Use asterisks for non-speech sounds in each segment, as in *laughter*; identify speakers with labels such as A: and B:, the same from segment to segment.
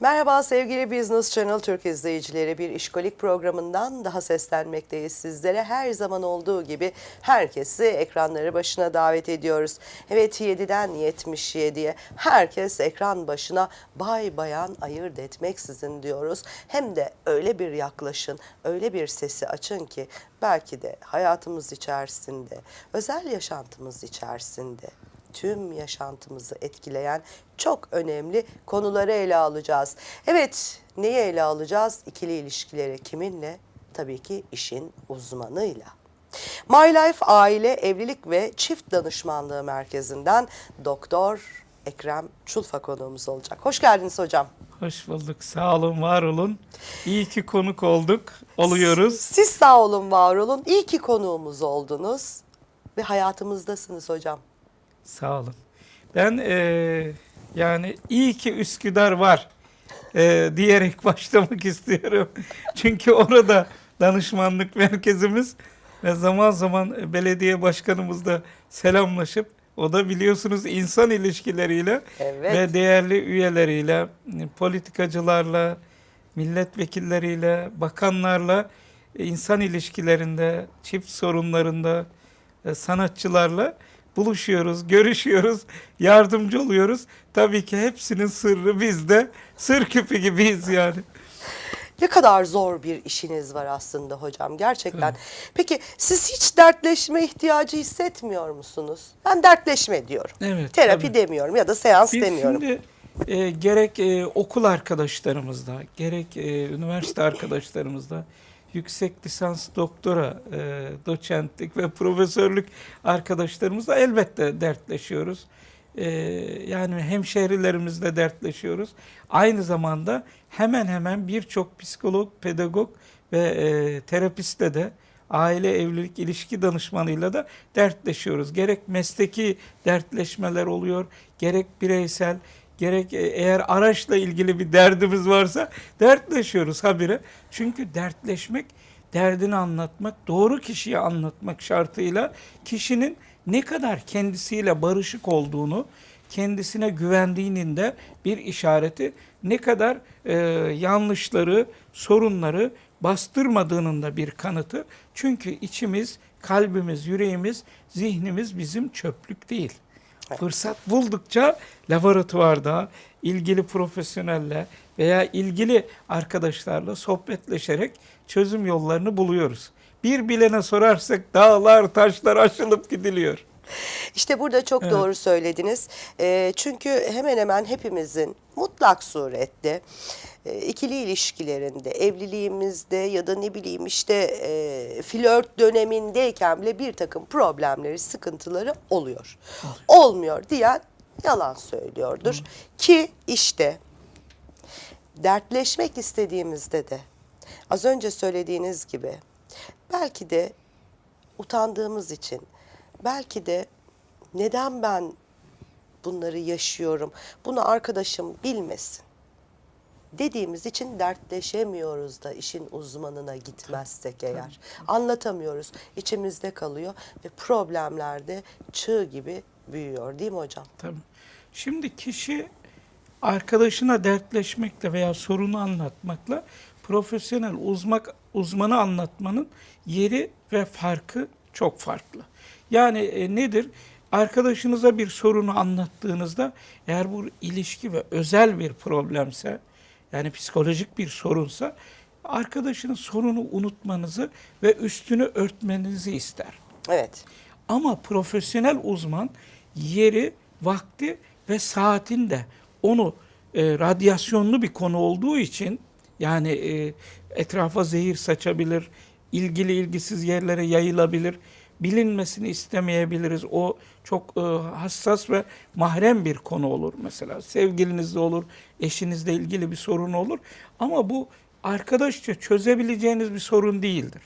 A: Merhaba sevgili Business Channel Türk izleyicileri. Bir işkolik programından daha seslenmekteyiz sizlere. Her zaman olduğu gibi herkesi ekranları başına davet ediyoruz. Evet 7'den 77'ye herkes ekran başına bay bayan ayırt etmeksizin diyoruz. Hem de öyle bir yaklaşın, öyle bir sesi açın ki belki de hayatımız içerisinde, özel yaşantımız içerisinde tüm yaşantımızı etkileyen çok önemli konuları ele alacağız. Evet, neyi ele alacağız? İkili ilişkileri kiminle? Tabii ki işin uzmanıyla. My Life Aile Evlilik ve Çift Danışmanlığı Merkezi'nden Doktor Ekrem Çulfa konuğumuz olacak. Hoş geldiniz hocam.
B: Hoş bulduk. Sağ olun, var olun. İyi ki konuk olduk, oluyoruz.
A: Siz sağ olun, var olun. İyi ki konuğumuz oldunuz ve hayatımızdasınız hocam.
B: Sağ olun. Ben eee, yani iyi ki Üsküdar var eee, diyerek *laughs* başlamak istiyorum. Çünkü orada danışmanlık merkezimiz ve zaman zaman belediye başkanımızla selamlaşıp o da biliyorsunuz insan ilişkileriyle
A: Evet.
B: ve değerli üyeleriyle, politikacılarla, milletvekilleriyle, bakanlarla e, insan ilişkilerinde, çift sorunlarında, e, sanatçılarla buluşuyoruz, görüşüyoruz, yardımcı oluyoruz. Tabii ki hepsinin sırrı bizde. Sır küpü gibiyiz yani.
A: Ne kadar zor bir işiniz var aslında hocam gerçekten. Peki siz hiç dertleşme ihtiyacı hissetmiyor musunuz? Ben dertleşme diyorum.
B: Evet,
A: Terapi
B: tabii.
A: demiyorum ya da seans
B: Biz
A: demiyorum.
B: şimdi e, gerek e, okul arkadaşlarımızda, gerek e, üniversite arkadaşlarımızda, yüksek lisans, doktora, e, doçentlik ve profesörlük arkadaşlarımızla elbette dertleşiyoruz. E, yani hemşehrilerimizle dertleşiyoruz. Aynı zamanda hemen hemen birçok psikolog, pedagog ve e, terapistle de aile evlilik ilişki danışmanıyla da dertleşiyoruz. Gerek mesleki dertleşmeler oluyor, gerek bireysel, gerek e, eğer araçla ilgili bir derdimiz varsa dertleşiyoruz habire. Çünkü dertleşmek, derdini anlatmak, doğru kişiye anlatmak şartıyla kişinin ne kadar kendisiyle barışık olduğunu, kendisine güvendiğinin de bir işareti, ne kadar e, yanlışları, sorunları bastırmadığının da bir kanıtı. Çünkü içimiz, kalbimiz, yüreğimiz, zihnimiz bizim çöplük değil. Fırsat buldukça laboratuvarda ilgili profesyonelle veya ilgili arkadaşlarla sohbetleşerek çözüm yollarını buluyoruz. Bir bilene sorarsak dağlar, taşlar aşılıp gidiliyor.
A: İşte burada çok
B: Evet.
A: doğru söylediniz. Ee, çünkü hemen hemen hepimizin mutlak surette e, ikili ilişkilerinde, evliliğimizde ya da ne bileyim işte e, flört dönemindeyken bile bir takım problemleri, sıkıntıları oluyor. Olmuyor diyen yalan söylüyordur. Ki işte dertleşmek istediğimizde de az önce söylediğiniz gibi belki de utandığımız için belki de neden ben bunları yaşıyorum bunu arkadaşım bilmesin dediğimiz için dertleşemiyoruz da işin uzmanına gitmezsek eğer. Anlatamıyoruz. içimizde kalıyor ve problemler de çığ gibi büyüyor değil mi hocam?
B: Tabii. Şimdi kişi arkadaşına dertleşmekle veya sorunu anlatmakla profesyonel uzmak, uzmanı anlatmanın yeri ve farkı çok farklı. Yani e, nedir? Arkadaşınıza bir sorunu anlattığınızda eğer bu ilişki ve özel bir problemse yani psikolojik bir sorunsa arkadaşının sorunu unutmanızı ve üstünü örtmenizi ister.
A: Evet.
B: Ama profesyonel uzman yeri, vakti ve saatinde onu e, radyasyonlu bir konu olduğu için yani e, etrafa zehir saçabilir, ilgili ilgisiz yerlere yayılabilir, bilinmesini istemeyebiliriz. O çok e, hassas ve mahrem bir konu olur mesela. Sevgilinizle olur, eşinizle ilgili bir sorun olur. Ama bu arkadaşça çözebileceğiniz bir sorun değildir.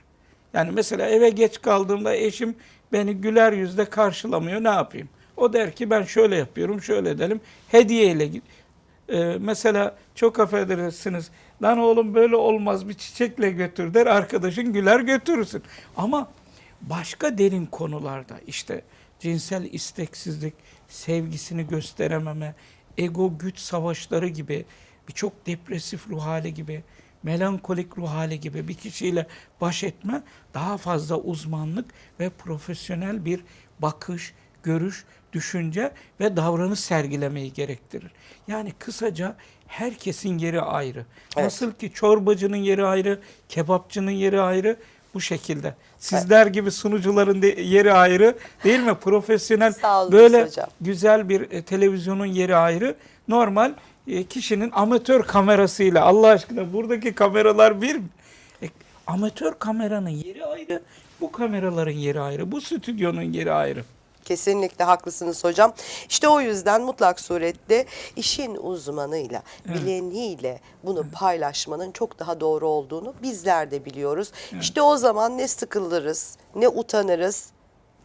B: Yani mesela eve geç kaldığımda eşim beni güler yüzle karşılamıyor. Ne yapayım? O der ki ben şöyle yapıyorum, şöyle edelim. Hediyeyle git. Ee, mesela çok affedersiniz. Lan oğlum böyle olmaz bir çiçekle götür der. Arkadaşın güler götürürsün. Ama başka derin konularda işte cinsel isteksizlik, sevgisini gösterememe, ego güç savaşları gibi birçok depresif ruh hali gibi, melankolik ruh hali gibi bir kişiyle baş etme daha fazla uzmanlık ve profesyonel bir bakış, görüş, düşünce ve davranış sergilemeyi gerektirir. Yani kısaca herkesin yeri ayrı.
A: Evet.
B: Nasıl ki çorbacının yeri ayrı, kebapçının yeri ayrı bu şekilde. Sizler gibi sunucuların de yeri ayrı değil mi? *laughs* Profesyonel böyle
A: hocam.
B: güzel bir e, televizyonun yeri ayrı. Normal e, kişinin amatör kamerasıyla Allah aşkına buradaki kameralar bir mi? E, amatör kameranın yeri ayrı, bu kameraların yeri ayrı, bu stüdyonun yeri ayrı.
A: Kesinlikle haklısınız hocam. İşte o yüzden mutlak surette işin uzmanıyla, bileniyle bunu paylaşmanın çok daha doğru olduğunu bizler de biliyoruz. İşte o zaman ne sıkılırız, ne utanırız,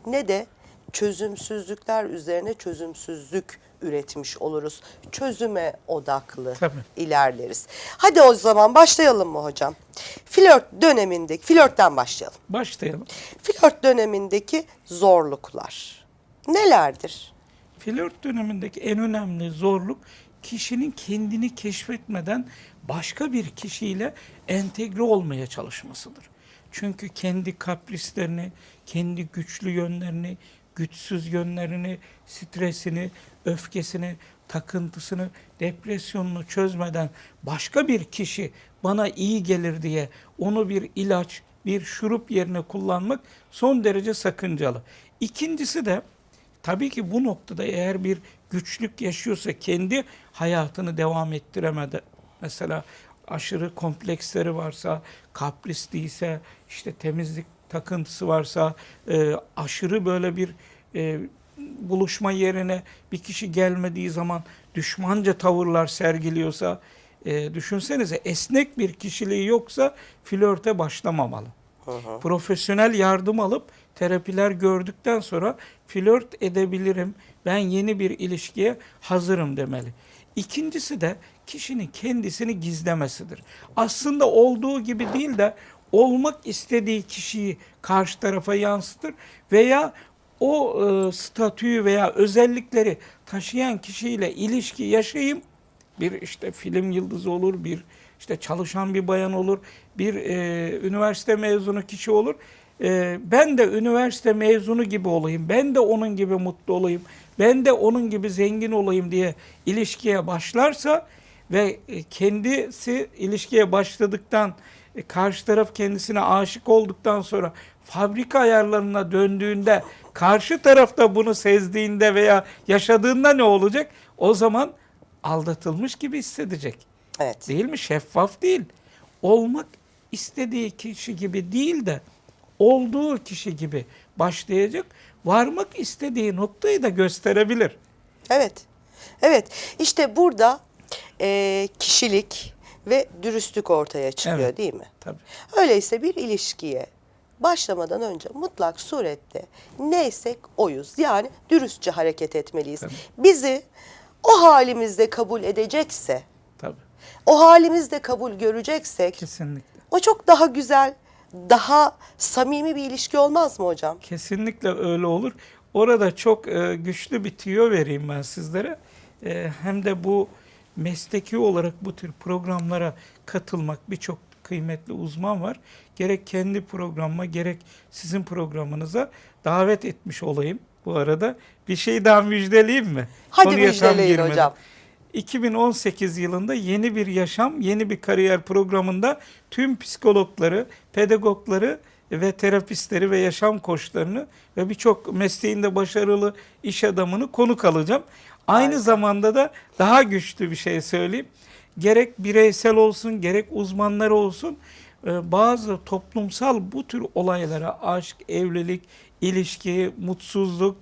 A: ne de çözümsüzlükler üzerine çözümsüzlük üretmiş oluruz. Çözüme odaklı
B: Tabii.
A: ilerleriz. Hadi o zaman başlayalım mı hocam? Flört dönemindeki, flörtten başlayalım.
B: Başlayalım.
A: Flört dönemindeki zorluklar nelerdir?
B: Flört dönemindeki en önemli zorluk kişinin kendini keşfetmeden başka bir kişiyle entegre olmaya çalışmasıdır. Çünkü kendi kaprislerini, kendi güçlü yönlerini, güçsüz yönlerini, stresini, öfkesini, takıntısını, depresyonunu çözmeden başka bir kişi bana iyi gelir diye onu bir ilaç, bir şurup yerine kullanmak son derece sakıncalı. İkincisi de Tabii ki bu noktada eğer bir güçlük yaşıyorsa kendi hayatını devam ettiremedi. Mesela aşırı kompleksleri varsa, kaprisliyse, işte temizlik takıntısı varsa, e, aşırı böyle bir e, buluşma yerine bir kişi gelmediği zaman düşmanca tavırlar sergiliyorsa, e, düşünsenize esnek bir kişiliği yoksa flörte başlamamalı profesyonel yardım alıp terapiler gördükten sonra flört edebilirim, ben yeni bir ilişkiye hazırım demeli. İkincisi de kişinin kendisini gizlemesidir. Aslında olduğu gibi değil de olmak istediği kişiyi karşı tarafa yansıtır veya o e, statüyü veya özellikleri taşıyan kişiyle ilişki yaşayayım bir işte film yıldızı olur, bir işte çalışan bir bayan olur, bir e, üniversite mezunu kişi olur. E, ben de üniversite mezunu gibi olayım, ben de onun gibi mutlu olayım, ben de onun gibi zengin olayım diye ilişkiye başlarsa ve e, kendisi ilişkiye başladıktan e, karşı taraf kendisine aşık olduktan sonra fabrika ayarlarına döndüğünde karşı tarafta bunu sezdiğinde veya yaşadığında ne olacak? O zaman aldatılmış gibi hissedecek.
A: Evet.
B: Değil mi? Şeffaf değil. Olmak istediği kişi gibi değil de olduğu kişi gibi başlayacak. Varmak istediği noktayı da gösterebilir.
A: Evet. Evet. İşte burada e, kişilik ve dürüstlük ortaya çıkıyor
B: Evet.
A: değil mi?
B: Tabii.
A: Öyleyse bir ilişkiye başlamadan önce mutlak surette neysek oyuz. Yani dürüstçe hareket etmeliyiz.
B: Tabii.
A: Bizi o halimizde kabul edecekse,
B: Tabii.
A: o halimizde kabul göreceksek
B: Kesinlikle.
A: o çok daha güzel, daha samimi bir ilişki olmaz mı hocam?
B: Kesinlikle öyle olur. Orada çok e, güçlü bir tüyo vereyim ben sizlere. E, hem de bu mesleki olarak bu tür programlara katılmak birçok kıymetli uzman var. Gerek kendi programıma gerek sizin programınıza davet etmiş olayım bu arada. Bir şey daha müjdeleyeyim mi?
A: Hadi
B: Konuya
A: müjdeleyin hocam.
B: 2018 yılında yeni bir yaşam, yeni bir kariyer programında tüm psikologları, pedagogları ve terapistleri ve yaşam koçlarını ve birçok mesleğinde başarılı iş adamını konuk alacağım. Aynı
A: Harika.
B: zamanda da daha güçlü bir şey söyleyeyim. Gerek bireysel olsun, gerek uzmanlar olsun e, bazı toplumsal bu tür olaylara aşk, evlilik, ilişki, mutsuzluk,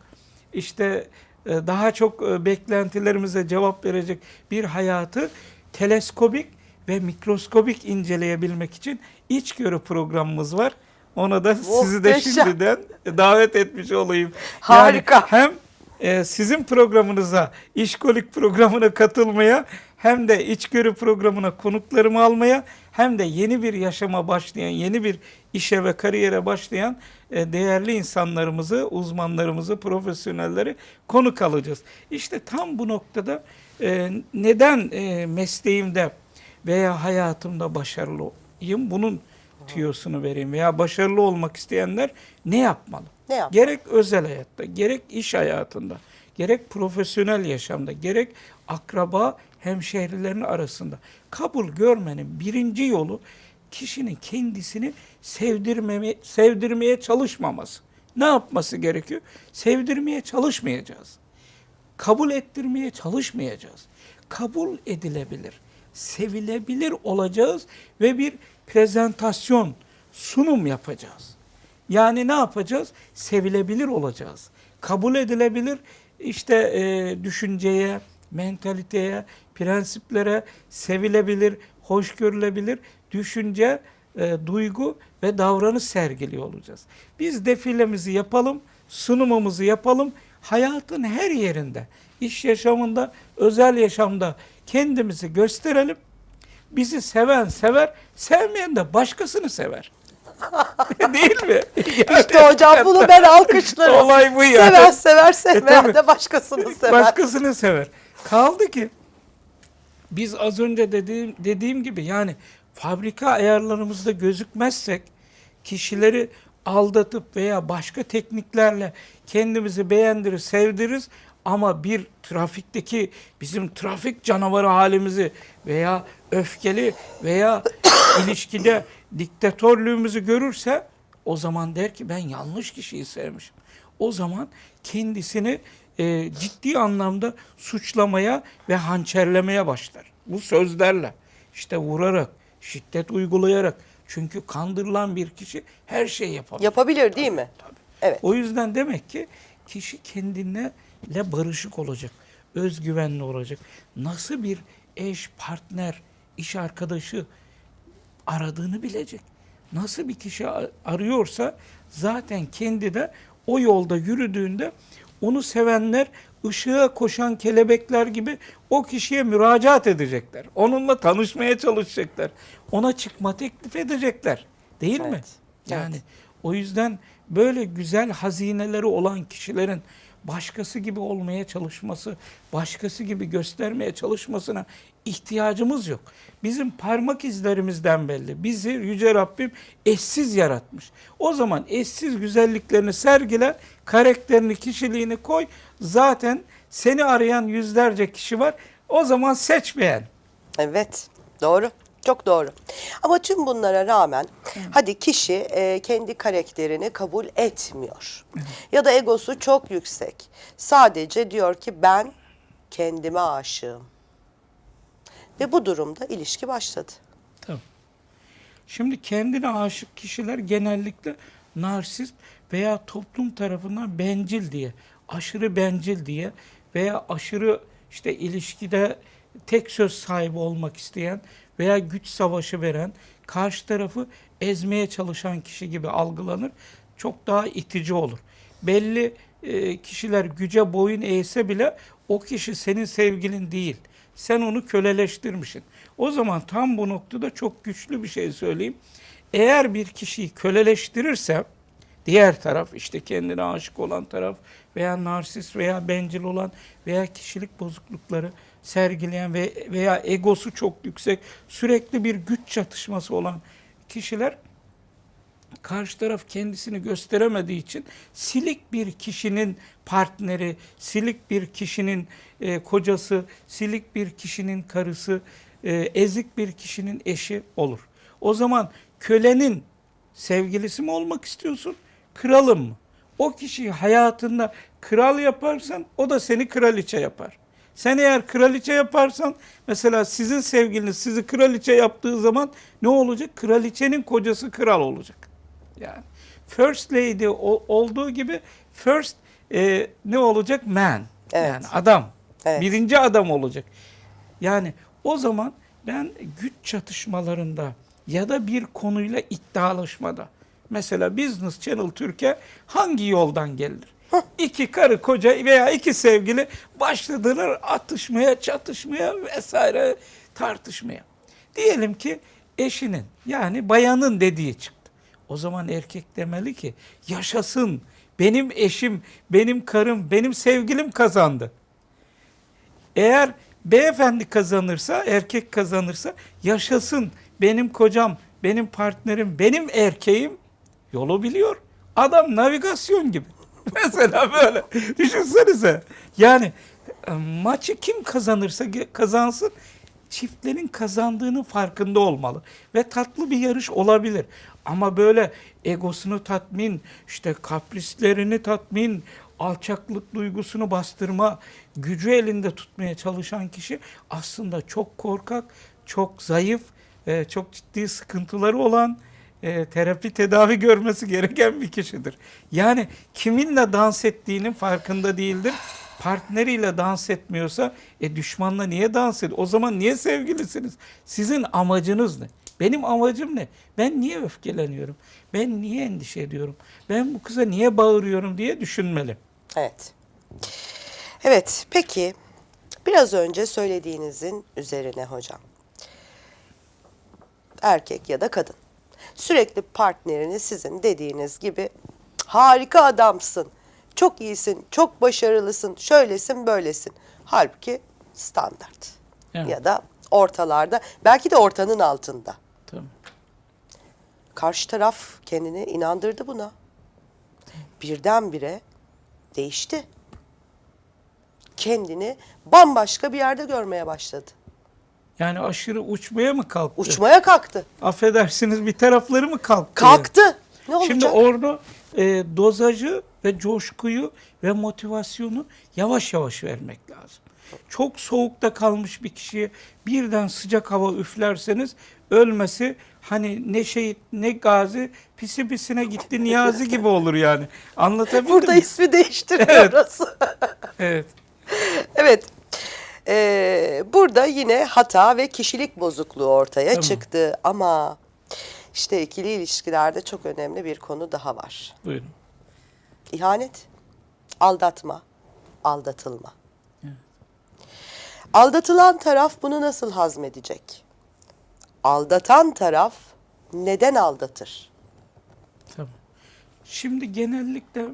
B: işte daha çok e, beklentilerimize cevap verecek bir hayatı teleskobik ve mikroskobik inceleyebilmek için içgörü programımız var. Ona da sizi de şimdiden davet etmiş olayım.
A: Harika.
B: Yani hem e, sizin programınıza, işkolik programına katılmaya hem de içgörü programına konuklarımı almaya hem de yeni bir yaşama başlayan, yeni bir işe ve kariyere başlayan e, değerli insanlarımızı, uzmanlarımızı, profesyonelleri konuk alacağız. İşte tam bu noktada e, neden e, mesleğimde veya hayatımda başarılıyım? Bunun tüyosunu vereyim veya başarılı olmak isteyenler ne yapmalı?
A: Ne yap?
B: Gerek özel hayatta, gerek iş hayatında, gerek profesyonel yaşamda, gerek akraba hemşehrilerin arasında kabul görmenin birinci yolu kişinin kendisini sevdirmeme, sevdirmeye çalışmaması. Ne yapması gerekiyor? Sevdirmeye çalışmayacağız. Kabul ettirmeye çalışmayacağız. Kabul edilebilir, sevilebilir olacağız ve bir prezentasyon, sunum yapacağız. Yani ne yapacağız? Sevilebilir olacağız. Kabul edilebilir işte e, düşünceye, mentaliteye, prensiplere sevilebilir, hoş görülebilir düşünce, e, duygu ve davranış sergiliyor olacağız. Biz defilemizi yapalım, sunumumuzu yapalım. Hayatın her yerinde, iş yaşamında, özel yaşamda kendimizi gösterelim. Bizi seven sever, sevmeyen de başkasını sever. *laughs* Değil mi?
A: İşte hocam bunu ben alkışlarım.
B: Olay bu yani.
A: Sever sever sevmeyen
B: tabii.
A: de başkasını sever.
B: Başkasını sever. Kaldı ki biz az önce dediğim dediğim gibi yani fabrika ayarlarımızda gözükmezsek kişileri aldatıp veya başka tekniklerle kendimizi beğendirir, sevdiririz ama bir trafikteki bizim trafik canavarı halimizi veya öfkeli veya *coughs* ilişkide diktatörlüğümüzü görürse o zaman der ki ben yanlış kişiyi sevmişim. O zaman kendisini e, ciddi anlamda suçlamaya ve hançerlemeye başlar. Bu sözlerle işte vurarak, şiddet uygulayarak. Çünkü kandırılan bir kişi her şeyi yapabilir.
A: Yapabilir değil mi?
B: Tabii.
A: Evet.
B: O yüzden demek ki kişi kendine barışık olacak, özgüvenli olacak. Nasıl bir eş, partner, iş arkadaşı aradığını bilecek. Nasıl bir kişi arıyorsa zaten kendi de o yolda yürüdüğünde onu sevenler ışığa koşan kelebekler gibi o kişiye müracaat edecekler. Onunla tanışmaya çalışacaklar. Ona çıkma teklif edecekler. Değil mi?
A: Evet.
B: Yani o yüzden böyle güzel hazineleri olan kişilerin başkası gibi olmaya çalışması, başkası gibi göstermeye çalışmasına ihtiyacımız yok. Bizim parmak izlerimizden belli. Bizi Yüce Rabbim eşsiz yaratmış. O zaman eşsiz güzelliklerini sergile, karakterini, kişiliğini koy. Zaten seni arayan yüzlerce kişi var. O zaman seç beğen.
A: Evet, doğru. Çok doğru. Ama tüm bunlara rağmen hadi kişi e, kendi karakterini kabul etmiyor. Ya da egosu çok yüksek. Sadece diyor ki ben kendime aşığım. Ve bu durumda ilişki başladı.
B: Tabii. Şimdi kendine aşık kişiler genellikle narsist veya toplum tarafından bencil diye, aşırı bencil diye veya aşırı işte ilişkide tek söz sahibi olmak isteyen veya güç savaşı veren, karşı tarafı ezmeye çalışan kişi gibi algılanır. Çok daha itici olur. Belli e, kişiler güce boyun eğse bile o kişi senin sevgilin değil. Sen onu köleleştirmişsin. O zaman tam bu noktada çok güçlü bir şey söyleyeyim. Eğer bir kişiyi köleleştirirse diğer taraf işte kendine aşık olan taraf veya narsist veya bencil olan veya kişilik bozuklukları sergileyen ve veya egosu çok yüksek sürekli bir güç çatışması olan kişiler karşı taraf kendisini gösteremediği için silik bir kişinin partneri, silik bir kişinin e, kocası, silik bir kişinin karısı, e, ezik bir kişinin eşi olur. O zaman kölenin sevgilisi mi olmak istiyorsun, kralın mı? O kişiyi hayatında kral yaparsan o da seni kraliçe yapar. Sen eğer kraliçe yaparsan mesela sizin sevgiliniz sizi kraliçe yaptığı zaman ne olacak? Kraliçenin kocası kral olacak. Yani first lady o- olduğu gibi first e, ne olacak? Man.
A: Evet.
B: Yani adam.
A: Evet.
B: Birinci adam olacak. Yani o zaman ben güç çatışmalarında ya da bir konuyla iddialaşmada mesela Business Channel Türkiye hangi yoldan gelir? İki karı koca veya iki sevgili başladılar atışmaya, çatışmaya vesaire tartışmaya. Diyelim ki eşinin yani bayanın dediği çıktı. O zaman erkek demeli ki yaşasın benim eşim, benim karım, benim sevgilim kazandı. Eğer beyefendi kazanırsa, erkek kazanırsa yaşasın benim kocam, benim partnerim, benim erkeğim yolu biliyor. Adam navigasyon gibi. *laughs* Mesela böyle. Düşünsenize. Yani e, maçı kim kazanırsa kazansın çiftlerin kazandığının farkında olmalı. Ve tatlı bir yarış olabilir. Ama böyle egosunu tatmin, işte kaprislerini tatmin, alçaklık duygusunu bastırma, gücü elinde tutmaya çalışan kişi aslında çok korkak, çok zayıf, e, çok ciddi sıkıntıları olan, e, terapi tedavi görmesi gereken bir kişidir. Yani kiminle dans ettiğinin farkında değildir. Partneriyle dans etmiyorsa e düşmanla niye dans ediyor? O zaman niye sevgilisiniz? Sizin amacınız ne? Benim amacım ne? Ben niye öfkeleniyorum? Ben niye endişe ediyorum? Ben bu kıza niye bağırıyorum diye düşünmeli.
A: Evet. Evet, peki biraz önce söylediğinizin üzerine hocam. Erkek ya da kadın. Sürekli partnerini sizin dediğiniz gibi harika adamsın, çok iyisin, çok başarılısın, şöylesin, böylesin. Halbuki standart.
B: Evet.
A: Ya da ortalarda, belki de ortanın altında. Karşı taraf kendini inandırdı buna. Birdenbire değişti. Kendini bambaşka bir yerde görmeye başladı.
B: Yani aşırı uçmaya mı kalktı?
A: Uçmaya kalktı.
B: Affedersiniz bir tarafları mı kalktı?
A: Kalktı. Ne olacak?
B: Şimdi orada e, dozajı ve coşkuyu ve motivasyonu yavaş yavaş vermek lazım. Çok soğukta kalmış bir kişiye birden sıcak hava üflerseniz ölmesi hani ne şehit ne gazi pisi pisine gitti niyazi gibi olur yani. Anlatabildim
A: Burada
B: mi?
A: ismi değiştiriyoruz.
B: Evet.
A: evet. Ee, burada yine hata ve kişilik bozukluğu ortaya
B: Tamam.
A: çıktı ama işte ikili ilişkilerde çok önemli bir konu daha var.
B: Buyurun.
A: İhanet, aldatma, aldatılma. Aldatılan taraf bunu nasıl hazmedecek? Aldatan taraf neden aldatır?
B: Tamam. Şimdi genellikle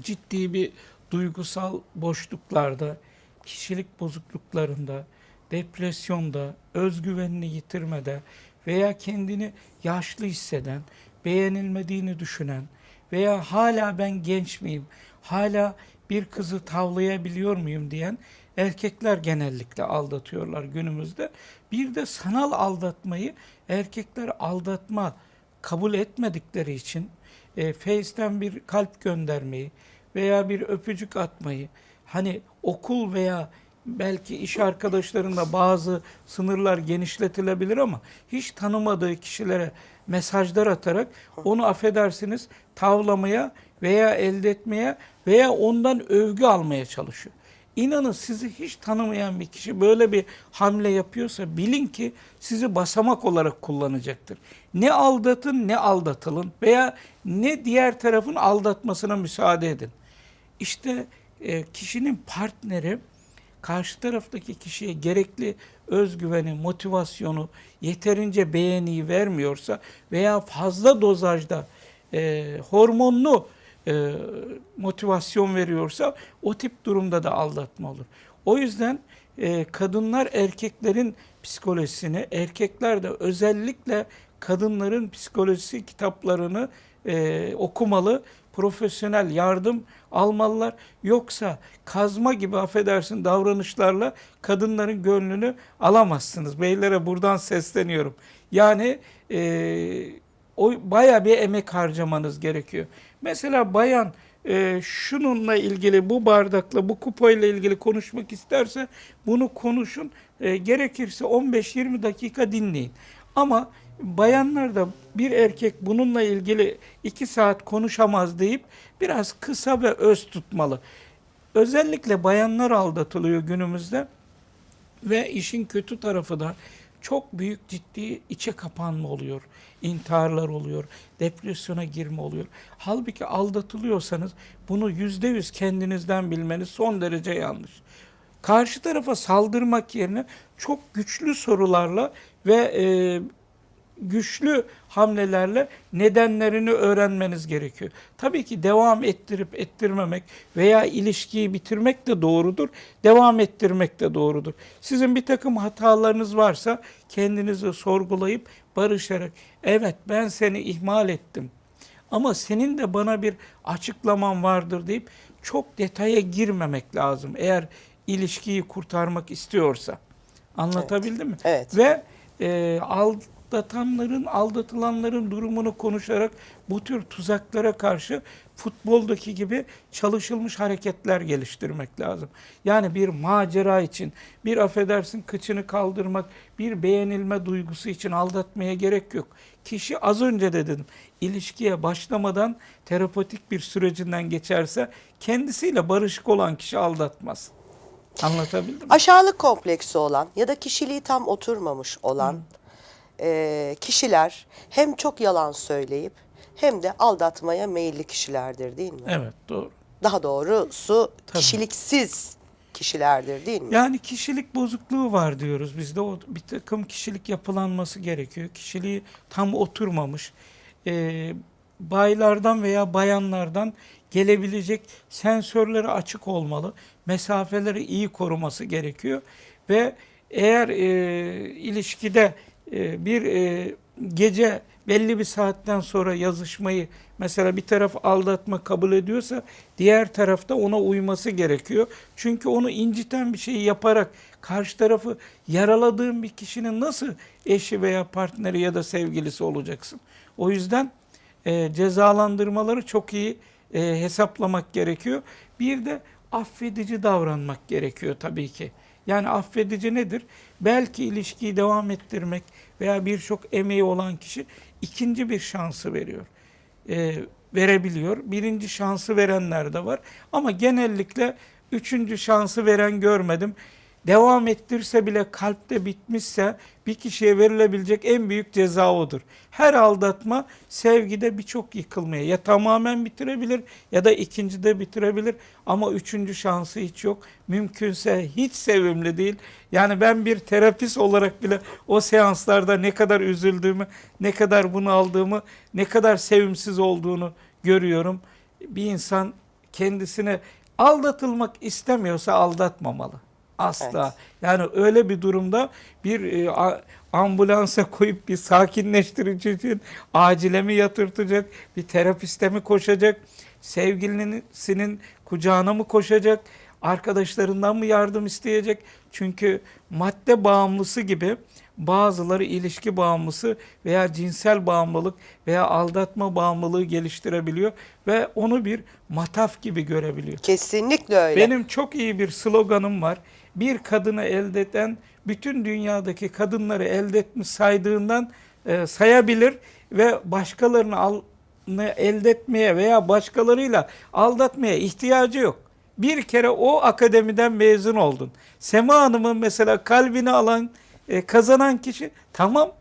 B: ciddi bir duygusal boşluklarda, kişilik bozukluklarında, depresyonda, özgüvenini yitirmede veya kendini yaşlı hisseden, beğenilmediğini düşünen veya hala ben genç miyim, hala bir kızı tavlayabiliyor muyum diyen erkekler genellikle aldatıyorlar günümüzde. Bir de sanal aldatmayı erkekler aldatma kabul etmedikleri için e, Face'ten bir kalp göndermeyi veya bir öpücük atmayı hani okul veya belki iş arkadaşlarında bazı sınırlar genişletilebilir ama hiç tanımadığı kişilere mesajlar atarak onu affedersiniz tavlamaya veya elde etmeye veya ondan övgü almaya çalışıyor. İnanın sizi hiç tanımayan bir kişi böyle bir hamle yapıyorsa bilin ki sizi basamak olarak kullanacaktır. Ne aldatın ne aldatılın veya ne diğer tarafın aldatmasına müsaade edin. İşte e, kişinin partneri karşı taraftaki kişiye gerekli özgüveni, motivasyonu, yeterince beğeniyi vermiyorsa veya fazla dozajda e, hormonlu e, motivasyon veriyorsa o tip durumda da aldatma olur. O yüzden e, kadınlar erkeklerin psikolojisini, erkekler de özellikle kadınların psikolojisi kitaplarını e, okumalı, profesyonel yardım almalılar. Yoksa kazma gibi affedersin davranışlarla kadınların gönlünü alamazsınız. Beylere buradan sesleniyorum. Yani e, o baya bir emek harcamanız gerekiyor. Mesela bayan e, şununla ilgili bu bardakla bu kupayla ilgili konuşmak isterse bunu konuşun. E, gerekirse 15-20 dakika dinleyin. Ama bayanlar da bir erkek bununla ilgili 2 saat konuşamaz deyip biraz kısa ve öz tutmalı. Özellikle bayanlar aldatılıyor günümüzde ve işin kötü tarafı da çok büyük ciddi içe kapanma oluyor. İntiharlar oluyor, depresyona girme oluyor. Halbuki aldatılıyorsanız bunu yüzde yüz kendinizden bilmeniz son derece yanlış. Karşı tarafa saldırmak yerine çok güçlü sorularla ve e, güçlü hamlelerle nedenlerini öğrenmeniz gerekiyor. Tabii ki devam ettirip ettirmemek veya ilişkiyi bitirmek de doğrudur. Devam ettirmek de doğrudur. Sizin bir takım hatalarınız varsa kendinizi sorgulayıp barışarak evet ben seni ihmal ettim. Ama senin de bana bir açıklaman vardır deyip çok detaya girmemek lazım. Eğer ilişkiyi kurtarmak istiyorsa. Anlatabildim mi?
A: Evet.
B: Ve e, aldatanların, aldatılanların durumunu konuşarak bu tür tuzaklara karşı futboldaki gibi çalışılmış hareketler geliştirmek lazım. Yani bir macera için, bir affedersin kıçını kaldırmak, bir beğenilme duygusu için aldatmaya gerek yok. Kişi az önce de dedim, ilişkiye başlamadan terapötik bir sürecinden geçerse kendisiyle barışık olan kişi aldatmaz. Anlatabildim mi?
A: Aşağılık kompleksi olan ya da kişiliği tam oturmamış olan e, kişiler hem çok yalan söyleyip hem de aldatmaya meyilli kişilerdir değil mi?
B: Evet doğru.
A: Daha doğrusu
B: Tabii.
A: kişiliksiz kişilerdir değil mi?
B: Yani kişilik bozukluğu var diyoruz bizde. O bir takım kişilik yapılanması gerekiyor. Kişiliği tam oturmamış. Ee, baylardan veya bayanlardan gelebilecek sensörleri açık olmalı. Mesafeleri iyi koruması gerekiyor. Ve eğer e, ilişkide e, bir e, gece belli bir saatten sonra yazışmayı mesela bir taraf aldatma kabul ediyorsa diğer tarafta ona uyması gerekiyor. Çünkü onu inciten bir şeyi yaparak karşı tarafı yaraladığın bir kişinin nasıl eşi veya partneri ya da sevgilisi olacaksın? O yüzden e, cezalandırmaları çok iyi e, hesaplamak gerekiyor. Bir de affedici davranmak gerekiyor tabii ki. Yani affedici nedir? Belki ilişkiyi devam ettirmek veya birçok emeği olan kişi ikinci bir şansı veriyor. E, verebiliyor. Birinci şansı verenler de var. Ama genellikle üçüncü şansı veren görmedim. Devam ettirse bile kalpte bitmişse bir kişiye verilebilecek en büyük ceza odur. Her aldatma sevgide birçok yıkılmaya ya tamamen bitirebilir ya da ikincide bitirebilir ama üçüncü şansı hiç yok. Mümkünse hiç sevimli değil. Yani ben bir terapist olarak bile o seanslarda ne kadar üzüldüğümü, ne kadar bunu aldığımı, ne kadar sevimsiz olduğunu görüyorum. Bir insan kendisine aldatılmak istemiyorsa aldatmamalı. Asla.
A: Evet.
B: Yani öyle bir durumda bir e, ambulansa koyup bir sakinleştirici için acile mi yatırtacak, bir terapiste mi koşacak, sevgilisinin kucağına mı koşacak, arkadaşlarından mı yardım isteyecek? Çünkü madde bağımlısı gibi bazıları ilişki bağımlısı veya cinsel bağımlılık veya aldatma bağımlılığı geliştirebiliyor ve onu bir mataf gibi görebiliyor.
A: Kesinlikle öyle.
B: Benim çok iyi bir sloganım var. Bir kadını elde eden bütün dünyadaki kadınları elde etmiş saydığından e, sayabilir ve başkalarını al, elde etmeye veya başkalarıyla aldatmaya ihtiyacı yok. Bir kere o akademiden mezun oldun. Sema Hanım'ın mesela kalbini alan, e, kazanan kişi tamam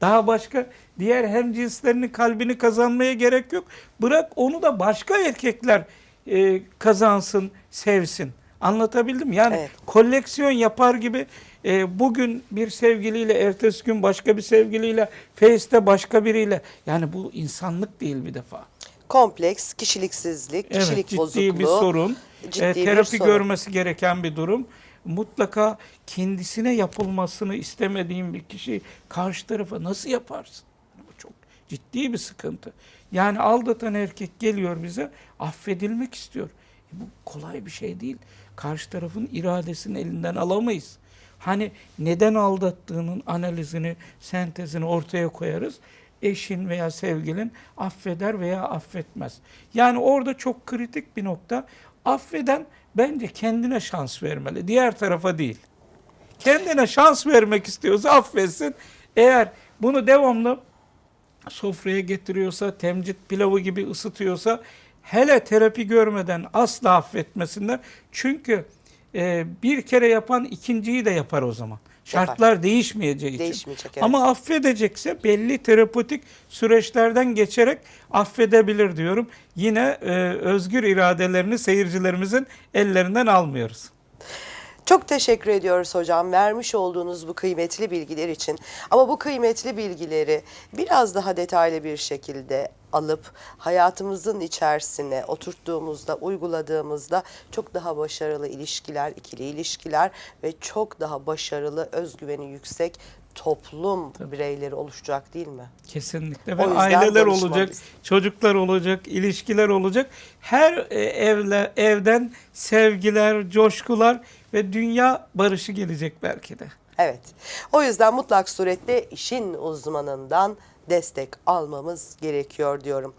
B: daha başka diğer hemcinslerinin kalbini kazanmaya gerek yok. Bırak onu da başka erkekler e, kazansın, sevsin. Anlatabildim? Yani
A: Evet.
B: koleksiyon yapar gibi e, bugün bir sevgiliyle, ertesi gün başka bir sevgiliyle, Face'te başka biriyle. Yani bu insanlık değil bir defa.
A: Kompleks, kişiliksizlik,
B: Evet,
A: kişilik
B: ciddi
A: bozukluğu.
B: bir sorun.
A: ciddi
B: E,
A: bir
B: terapi
A: sorun.
B: görmesi gereken bir durum. Mutlaka kendisine yapılmasını istemediğin bir kişi karşı tarafa nasıl yaparsın? Bu çok ciddi bir sıkıntı. Yani aldatan erkek geliyor bize affedilmek istiyor. E, bu kolay bir şey değil. Karşı tarafın iradesini elinden alamayız. Hani neden aldattığının analizini, sentezini ortaya koyarız. Eşin veya sevgilin affeder veya affetmez. Yani orada çok kritik bir nokta. Affeden bence kendine şans vermeli. Diğer tarafa değil. Kendine şans vermek istiyorsa affetsin. Eğer bunu devamlı sofraya getiriyorsa, temcit pilavı gibi ısıtıyorsa hele terapi görmeden asla affetmesinler. Çünkü e, bir kere yapan ikinciyi de yapar o zaman. Şartlar değişmeyeceği için.
A: Değişmeyecek, evet.
B: Ama affedecekse belli terapötik süreçlerden geçerek affedebilir diyorum. Yine e, özgür iradelerini seyircilerimizin ellerinden almıyoruz.
A: Çok teşekkür ediyoruz hocam vermiş olduğunuz bu kıymetli bilgiler için. Ama bu kıymetli bilgileri biraz daha detaylı bir şekilde alıp hayatımızın içerisine oturttuğumuzda, uyguladığımızda çok daha başarılı ilişkiler, ikili ilişkiler ve çok daha başarılı özgüveni yüksek toplum bireyleri oluşacak değil mi?
B: Kesinlikle ve aileler olacak, çocuklar olacak, ilişkiler olacak. Her e, evle evden sevgiler, coşkular ve dünya barışı gelecek belki de.
A: Evet. O yüzden mutlak surette işin uzmanından destek almamız gerekiyor diyorum.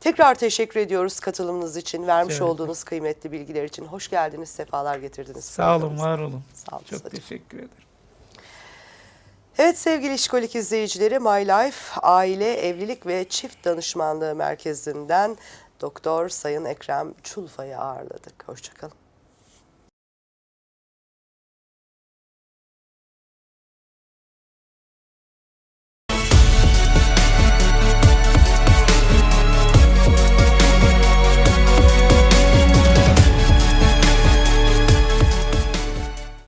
A: Tekrar teşekkür ediyoruz katılımınız için, vermiş
B: ederim.
A: olduğunuz kıymetli bilgiler için. Hoş geldiniz, sefalar getirdiniz.
B: Sağ olun, var olun.
A: Sağ olun.
B: Çok
A: hocam.
B: teşekkür ederim.
A: Evet sevgili işkolik izleyicileri My Life Aile, Evlilik ve Çift Danışmanlığı Merkezi'nden Doktor Sayın Ekrem Çulfa'yı ağırladık. Hoşçakalın.